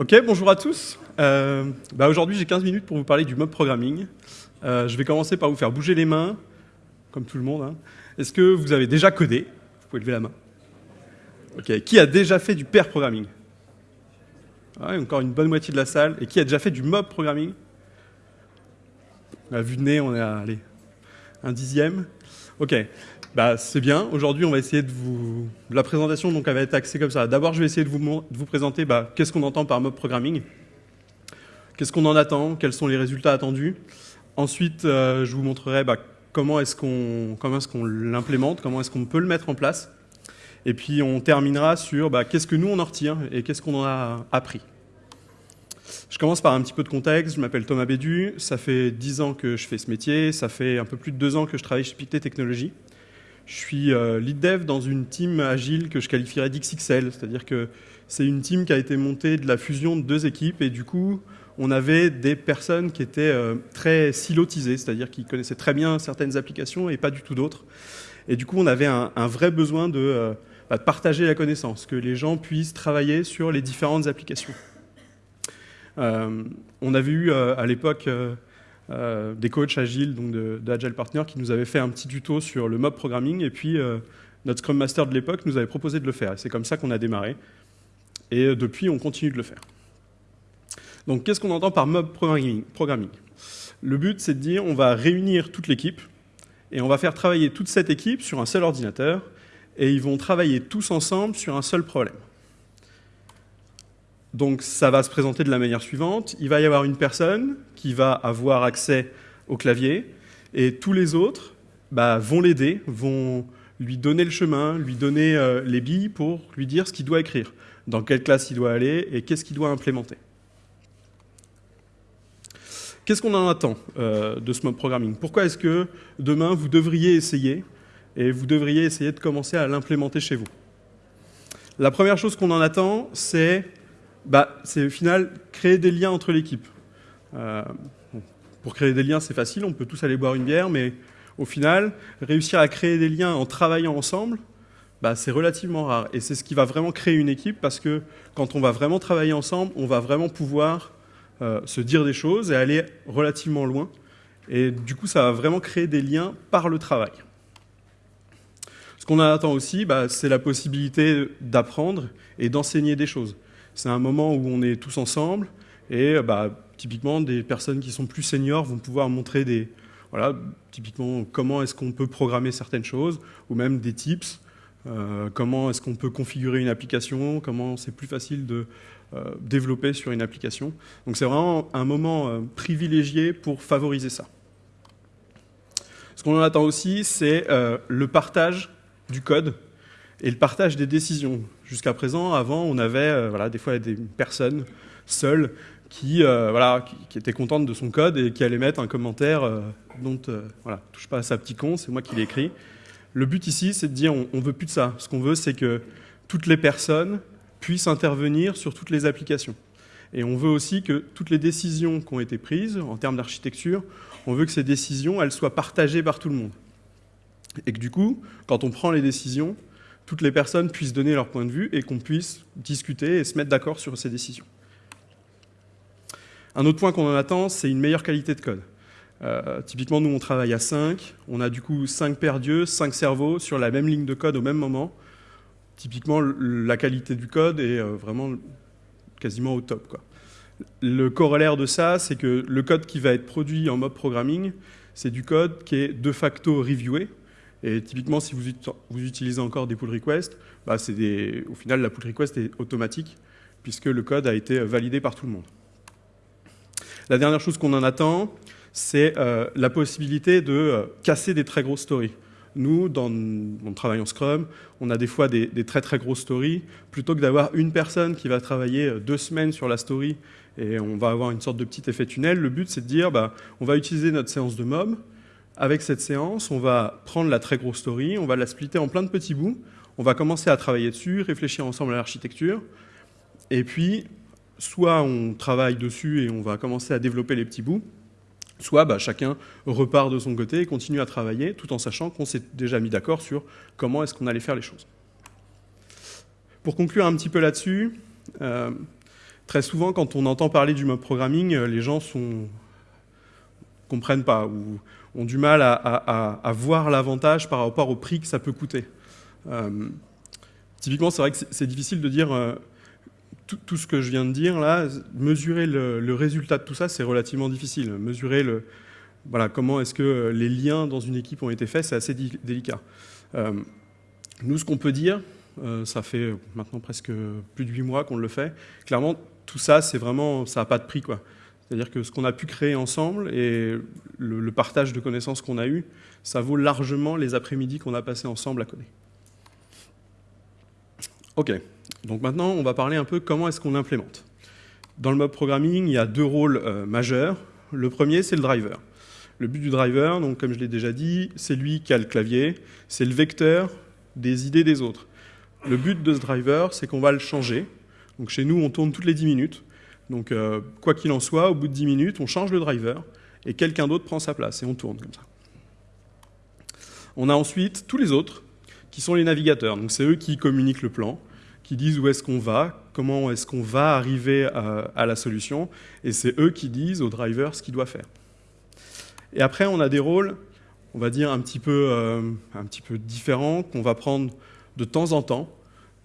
Ok, bonjour à tous. Euh, bah Aujourd'hui, j'ai 15 minutes pour vous parler du mob programming. Euh, je vais commencer par vous faire bouger les mains, comme tout le monde. Hein. Est-ce que vous avez déjà codé? Vous pouvez lever la main. Ok, qui a déjà fait du pair programming? Ouais, Encore une bonne moitié de la salle. Et qui a déjà fait du mob programming? À vue de nez, on est à un dixième. Ok, bah, c'est bien. Aujourd'hui, on va essayer de vous... La présentation donc, va être axée comme ça. D'abord, je vais essayer de vous, vous présenter bah, qu'est-ce qu'on entend par mob programming, qu'est-ce qu'on en attend, quels sont les résultats attendus? Ensuite, euh, je vous montrerai bah, comment est-ce qu'on est l'implémente, comment est-ce qu'on peut le mettre en place. Et puis, on terminera sur qu'est-ce que nous, on en retire et qu'est-ce qu'on en a appris. Je commence par un petit peu de contexte. Je m'appelle Thomas Bédu. Ça fait 10 ans que je fais ce métier. Ça fait un peu plus de 2 ans que je travaille chez Pictet Technologies. Je suis euh, lead dev dans une team agile que je qualifierais d'XXL, c'est-à-dire que c'est une team qui a été montée de la fusion de deux équipes et du coup, on avait des personnes qui étaient euh, très silotisées, c'est-à-dire qui connaissaient très bien certaines applications et pas du tout d'autres. Et du coup, on avait un, vrai besoin euh, bah, de, partager la connaissance, que les gens puissent travailler sur les différentes applications. on avait eu à l'époque euh, des coachs agiles, donc d'Agile Partner, qui nous avaient fait un petit tuto sur le mob programming, et puis euh, notre Scrum Master de l'époque nous avait proposé de le faire. C'est comme ça qu'on a démarré. Et euh, depuis, on continue de le faire. Donc, qu'est-ce qu'on entend par mob programming, Le but, c'est de dire, on va réunir toute l'équipe, et on va faire travailler toute cette équipe sur un seul ordinateur, et ils vont travailler tous ensemble sur un seul problème. Donc ça va se présenter de la manière suivante. Il va y avoir une personne qui va avoir accès au clavier et tous les autres bah, vont l'aider, vont lui donner le chemin, lui donner euh, les billes pour lui dire ce qu'il doit écrire, dans quelle classe il doit aller et qu'est-ce qu'il doit implémenter. Qu'est-ce qu'on en attend euh, de ce mob programming? Pourquoi est-ce que demain vous devriez essayer et vous devriez essayer de commencer à l'implémenter chez vous? La première chose qu'on en attend, c'est bah, c'est au final créer des liens entre l'équipe. Euh, pour créer des liens, c'est facile, on peut tous aller boire une bière, mais au final, réussir à créer des liens en travaillant ensemble, bah, c'est relativement rare. Et c'est ce qui va vraiment créer une équipe, parce que quand on va vraiment travailler ensemble, on va vraiment pouvoir euh, se dire des choses et aller relativement loin. Et du coup, ça va vraiment créer des liens par le travail. Ce qu'on attend aussi, bah, c'est la possibilité d'apprendre et d'enseigner des choses. C'est un moment où on est tous ensemble et bah, typiquement des personnes qui sont plus seniors vont pouvoir montrer des, voilà, typiquement comment est-ce qu'on peut programmer certaines choses ou même des tips. Euh, comment est-ce qu'on peut configurer une application, comment c'est plus facile de euh, développer sur une application. Donc c'est vraiment un moment euh, privilégié pour favoriser ça. Ce qu'on en attend aussi, c'est le partage du code et le partage des décisions. Jusqu'à présent, avant, on avait euh, voilà, des fois des personnes seules qui, euh, voilà, qui, étaient contentes de son code et qui allaient mettre un commentaire euh, dont voilà, touche pas à sa petit con, c'est moi qui l'ai écrit. Le but ici, c'est de dire on ne veut plus de ça. Ce qu'on veut, c'est que toutes les personnes puissent intervenir sur toutes les applications. Et on veut aussi que toutes les décisions qui ont été prises en termes d'architecture, on veut que ces décisions, elles soient partagées par tout le monde. Et que du coup, quand on prend les décisions, toutes les personnes puissent donner leur point de vue et qu'on puisse discuter et se mettre d'accord sur ces décisions. Un autre point qu'on en attend, c'est une meilleure qualité de code. Euh, typiquement, nous, on travaille à 5. On a du coup 5 paires d'yeux, 5 cerveaux sur la même ligne de code au même moment. Typiquement, la qualité du code est euh, vraiment quasiment au top. Le corollaire de ça, c'est que le code qui va être produit en mode programming, c'est du code qui est de facto reviewé, et typiquement, si vous, utilisez encore des pull requests, bah au final, la pull request est automatique, puisque le code a été validé par tout le monde. La dernière chose qu'on en attend, c'est euh, la possibilité de euh, casser des très grosses stories. Nous, dans mon travail en Scrum, on a des fois des, des très très grosses stories. Plutôt que d'avoir une personne qui va travailler euh, deux semaines sur la story et on va avoir une sorte de petit effet tunnel, le but c'est de dire bah, on va utiliser notre séance de mob, avec cette séance, on va prendre la très grosse story, on va la splitter en plein de petits bouts, on va commencer à travailler dessus, réfléchir ensemble à l'architecture, et puis soit on travaille dessus et on va commencer à développer les petits bouts, soit bah, chacun repart de son côté et continue à travailler tout en sachant qu'on s'est déjà mis d'accord sur comment est-ce qu'on allait faire les choses. Pour conclure un petit peu là-dessus, euh, très souvent, quand on entend parler du mob programming, les gens ne comprennent pas ou ont du mal à, voir l'avantage par rapport au prix que ça peut coûter. typiquement, c'est vrai que c'est difficile de dire tout, ce que je viens de dire là, mesurer le, résultat de tout ça, c'est relativement difficile. Mesurer voilà, comment est-ce que les liens dans une équipe ont été faits, c'est assez délicat. Euh, nous, ce qu'on peut dire, euh, ça fait maintenant presque plus de huit mois qu'on le fait, clairement, tout ça, c'est vraiment, ça n'a pas de prix. quoi. C'est-à-dire que ce qu'on a pu créer ensemble et le, partage de connaissances qu'on a eu, ça vaut largement les après-midi qu'on a passés ensemble à coder. Ok. Donc maintenant, on va parler un peu comment est-ce qu'on l'implémente. Dans le mob programming, il y a deux rôles euh, majeurs. Le premier, c'est le driver. Le but du driver, donc, comme je l'ai déjà dit, c'est lui qui a le clavier, c'est le vecteur des idées des autres. Le but de ce driver, c'est qu'on va le changer. Donc chez nous, on tourne toutes les 10 minutes. Donc euh, quoi qu'il en soit, au bout de 10 minutes, on change le driver et quelqu'un d'autre prend sa place et on tourne comme ça. On a ensuite tous les autres qui sont les navigateurs. Donc c'est eux qui communiquent le plan qui disent où est-ce qu'on va, comment est-ce qu'on va arriver à, la solution, et c'est eux qui disent au driver ce qu'il doit faire. Et après, on a des rôles, on va dire, un petit peu, euh, un petit peu différents, qu'on va prendre de temps en temps.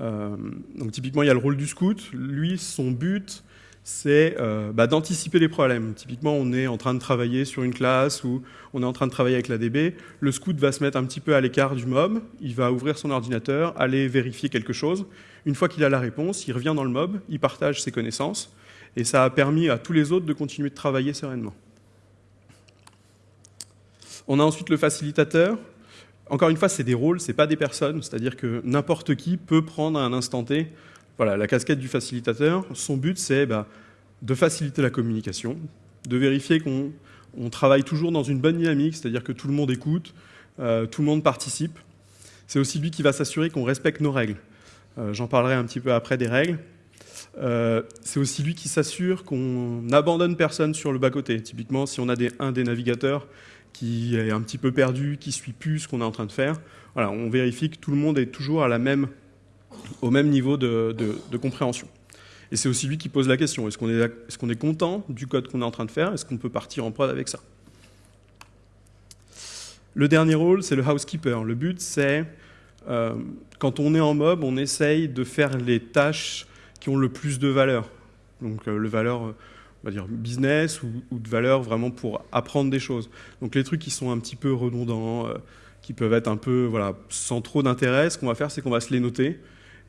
Euh, donc typiquement, il y a le rôle du scout. Lui, son but, c'est euh, bah, d'anticiper les problèmes. Typiquement, on est en train de travailler sur une classe ou on est en train de travailler avec la DB. Le scout va se mettre un petit peu à l'écart du mob, il va ouvrir son ordinateur, aller vérifier quelque chose. Une fois qu'il a la réponse, il revient dans le mob, il partage ses connaissances, et ça a permis à tous les autres de continuer de travailler sereinement. On a ensuite le facilitateur. Encore une fois, c'est des rôles, ce n'est pas des personnes, c'est-à-dire que n'importe qui peut prendre à un instant T voilà, la casquette du facilitateur, son but, c'est bah, de faciliter la communication, de vérifier qu'on travaille toujours dans une bonne dynamique, c'est-à-dire que tout le monde écoute, euh, tout le monde participe. C'est aussi lui qui va s'assurer qu'on respecte nos règles. Euh, j'en parlerai un petit peu après des règles. Euh, c'est aussi lui qui s'assure qu'on n'abandonne personne sur le bas-côté. Typiquement, si on a un des navigateurs qui est un petit peu perdu, qui suit plus ce qu'on est en train de faire, voilà, on vérifie que tout le monde est toujours à la même au même niveau de, compréhension. Et c'est aussi lui qui pose la question, est-ce qu'on est, content du code qu'on est en train de faire? Est-ce qu'on peut partir en prod avec ça? Le dernier rôle, c'est le housekeeper. Le but, c'est, euh, quand on est en mob, on essaye de faire les tâches qui ont le plus de valeur. Donc euh, le valeur, on va dire business ou, de valeur vraiment pour apprendre des choses. Donc les trucs qui sont un petit peu redondants, euh, qui peuvent être un peu voilà, sans trop d'intérêt, ce qu'on va faire, c'est qu'on va se les noter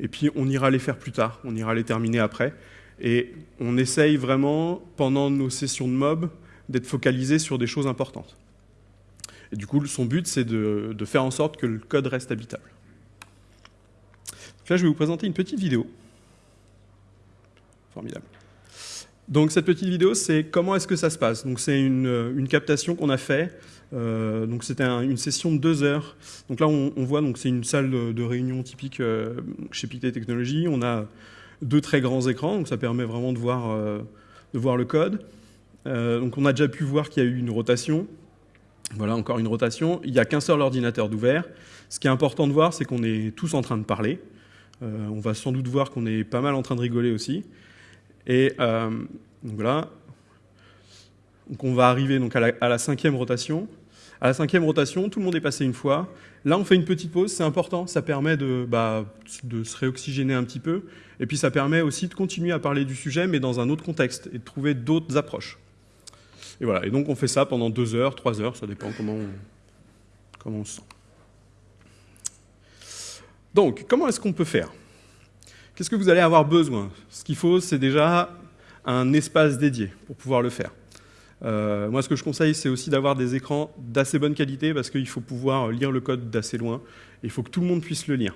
et puis on ira les faire plus tard, on ira les terminer après. Et on essaye vraiment, pendant nos sessions de mob, d'être focalisé sur des choses importantes. Et du coup, son but, c'est de, faire en sorte que le code reste habitable. Donc là, je vais vous présenter une petite vidéo. Formidable. Donc cette petite vidéo, c'est comment est-ce que ça se passe? Donc c'est une, une, captation qu'on a fait euh, donc c'était une session de deux heures. Donc là, on, voit, donc c'est une salle de, réunion typique euh, chez Pictet Technologies. On a deux très grands écrans, donc ça permet vraiment de voir, euh, de voir le code. donc on a déjà pu voir qu'il y a eu une rotation. Voilà, encore une rotation. Il n'y a qu'un seul ordinateur d'ouvert. Ce qui est important de voir, c'est qu'on est tous en train de parler. on va sans doute voir qu'on est pas mal en train de rigoler aussi. Et donc voilà. Donc on va arriver donc à la cinquième rotation. À la cinquième rotation, tout le monde est passé une fois. Là, on fait une petite pause, c'est important, ça permet de, bah, de se réoxygéner un petit peu, et puis ça permet aussi de continuer à parler du sujet, mais dans un autre contexte, et de trouver d'autres approches. Et voilà, et donc on fait ça pendant deux heures, trois heures, ça dépend comment comment on se sent. Donc, comment est-ce qu'on peut faire? Qu'est-ce que vous allez avoir besoin? Ce qu'il faut, c'est déjà un espace dédié pour pouvoir le faire. Euh, moi, ce que je conseille, c'est aussi d'avoir des écrans d'assez bonne qualité parce qu'il faut pouvoir lire le code d'assez loin. il faut que tout le monde puisse le lire.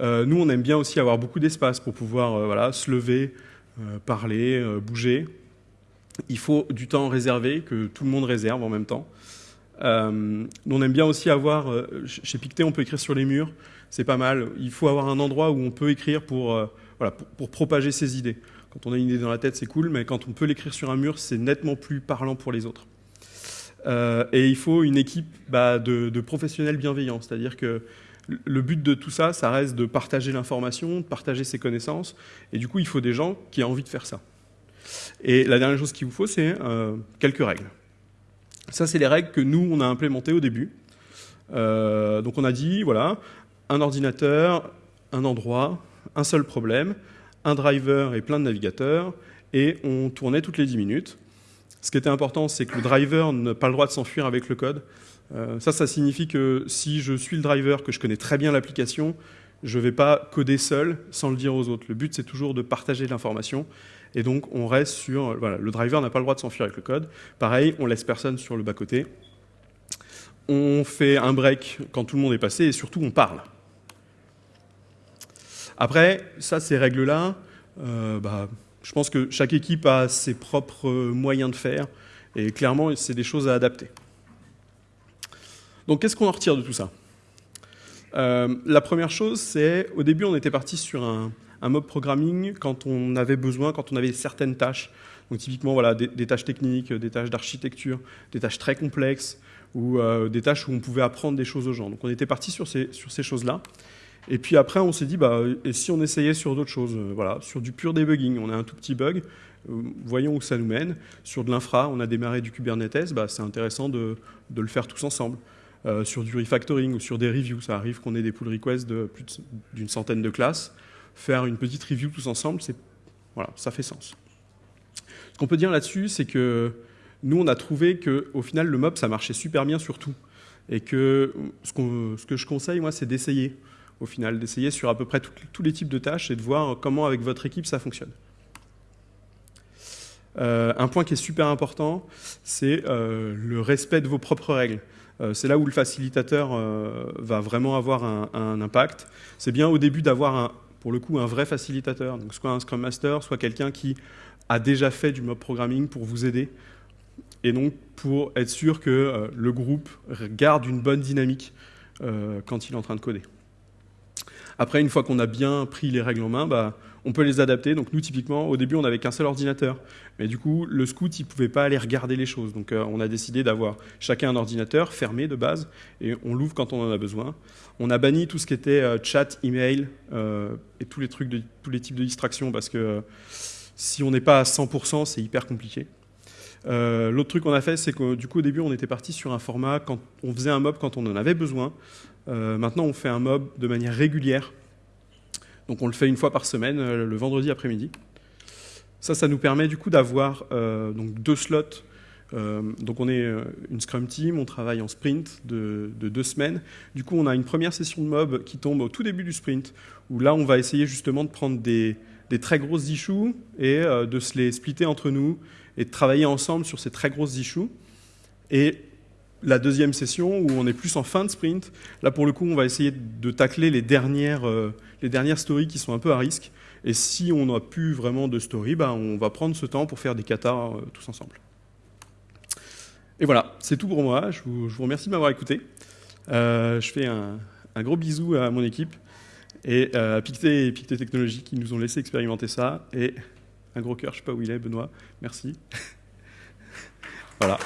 Euh, nous, on aime bien aussi avoir beaucoup d'espace pour pouvoir euh, se lever, parler, bouger. Il faut du temps réservé, que tout le monde réserve en même temps. on aime bien aussi avoir, chez Pictet, on peut écrire sur les murs, c'est pas mal. Il faut avoir un endroit où on peut écrire pour, pour propager ses idées. Quand on a une idée dans la tête, c'est cool, mais quand on peut l'écrire sur un mur, c'est nettement plus parlant pour les autres. Euh, et il faut une équipe bah, de, professionnels bienveillants, c'est-à-dire que le but de tout ça, ça reste de partager l'information, de partager ses connaissances, et du coup, il faut des gens qui aient envie de faire ça. Et la dernière chose qu'il vous faut, c'est euh, quelques règles. Ça, c'est les règles que nous, on a implémentées au début. Euh, donc on a dit, voilà, un ordinateur, un endroit, un seul problème, un driver et plein de navigateurs, et on tournait toutes les 10 minutes. Ce qui était important, c'est que le driver n'a pas le droit de s'enfuir avec le code. Euh, ça, ça signifie que si je suis le driver, que je connais très bien l'application, je ne vais pas coder seul sans le dire aux autres. Le but, c'est toujours de partager l'information. Et donc, on reste sur... Voilà, le driver n'a pas le droit de s'enfuir avec le code. Pareil, on laisse personne sur le bas-côté. On fait un break quand tout le monde est passé et surtout, on parle. Après, ça, ces règles-là, euh, bah, je pense que chaque équipe a ses propres moyens de faire. Et clairement, c'est des choses à adapter. Donc qu'est-ce qu'on en retire de tout ça? Euh, La première chose, c'est au début, on était parti sur un, mob programming quand on avait besoin, quand on avait certaines tâches. Donc typiquement, voilà, des, tâches techniques, des tâches d'architecture, des tâches très complexes, ou euh, des tâches où on pouvait apprendre des choses aux gens. Donc on était parti sur ces choses-là. Et puis après, on s'est dit, bah, et si on essayait sur d'autres choses euh, Voilà, sur du pur debugging, on a un tout petit bug, voyons où ça nous mène. Sur de l'infra, on a démarré du Kubernetes, bah, c'est intéressant de, le faire tous ensemble. Euh, sur du refactoring ou sur des reviews. Ça arrive qu'on ait des pull requests d'une centaine de classes. Faire une petite review tous ensemble, ça fait sens. Ce qu'on peut dire là-dessus, c'est que nous, on a trouvé qu'au final, le mob, ça marchait super bien sur tout. Et que ce que je conseille, moi, c'est d'essayer, au final, d'essayer sur à peu près tous les types de tâches et de voir comment, avec votre équipe, ça fonctionne. Euh, un point qui est super important, c'est euh, le respect de vos propres règles. Euh, c'est là où le facilitateur va vraiment avoir un, impact. C'est bien au début d'avoir, pour le coup, un vrai facilitateur, donc soit un Scrum Master, soit quelqu'un qui a déjà fait du mob programming pour vous aider, et donc pour être sûr que le groupe garde une bonne dynamique quand il est en train de coder. Après, une fois qu'on a bien pris les règles en main, bah, on peut les adapter. Donc nous, typiquement, au début, on n'avait qu'un seul ordinateur. Mais du coup, le scout, il ne pouvait pas aller regarder les choses. Donc euh, on a décidé d'avoir chacun un ordinateur fermé de base, et on l'ouvre quand on en a besoin. On a banni tout ce qui était euh, chat, email, euh, et tous les, trucs de, tous les types de distractions, parce que si on n'est pas à 100%, c'est hyper compliqué. L'autre truc qu'on a fait, c'est que du coup, au début, on était parti sur un format, quand on faisait un mob quand on en avait besoin. maintenant, on fait un mob de manière régulière, donc on le fait une fois par semaine, euh, le vendredi après-midi. Ça, ça nous permet du coup d'avoir euh, deux slots. Euh, donc on est une Scrum Team, on travaille en sprint de, deux semaines. Du coup, on a une première session de mob qui tombe au tout début du sprint, où là, on va essayer justement de prendre des, très grosses issues et de se les splitter entre nous et de travailler ensemble sur ces très grosses issues. Et la deuxième session où on est plus en fin de sprint. Là, pour le coup, on va essayer de tacler les dernières, euh, les dernières stories qui sont un peu à risque. Et si on n'a plus vraiment de story, bah, on va prendre ce temps pour faire des katas euh, tous ensemble. Et voilà, c'est tout pour moi. Je vous, remercie de m'avoir écouté. Euh, je fais un, gros bisou à mon équipe et à Pictet et Pictet Technologies qui nous ont laissé expérimenter ça. Un gros cœur, je ne sais pas où il est, Benoît. Merci. voilà.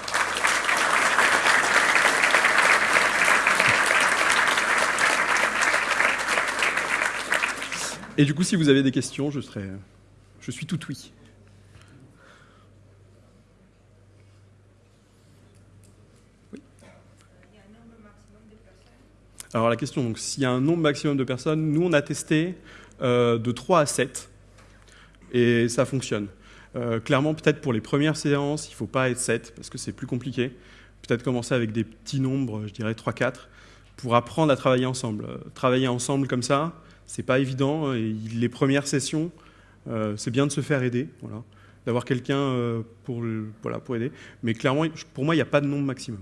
Et du coup, si vous avez des questions, je, serai, je suis tout oui. Alors la question, donc s'il y a un nombre maximum de personnes, nous on a testé euh, de 3 à 7 et ça fonctionne. Euh, clairement, peut-être pour les premières séances, il ne faut pas être 7 parce que c'est plus compliqué. Peut-être commencer avec des petits nombres, je dirais 3-4, pour apprendre à travailler ensemble. Euh, travailler ensemble comme ça, c'est pas évident. Et les premières sessions, euh, c'est bien de se faire aider, d'avoir quelqu'un pour, voilà, pour aider. Mais clairement, pour moi, il n'y a pas de nombre maximum.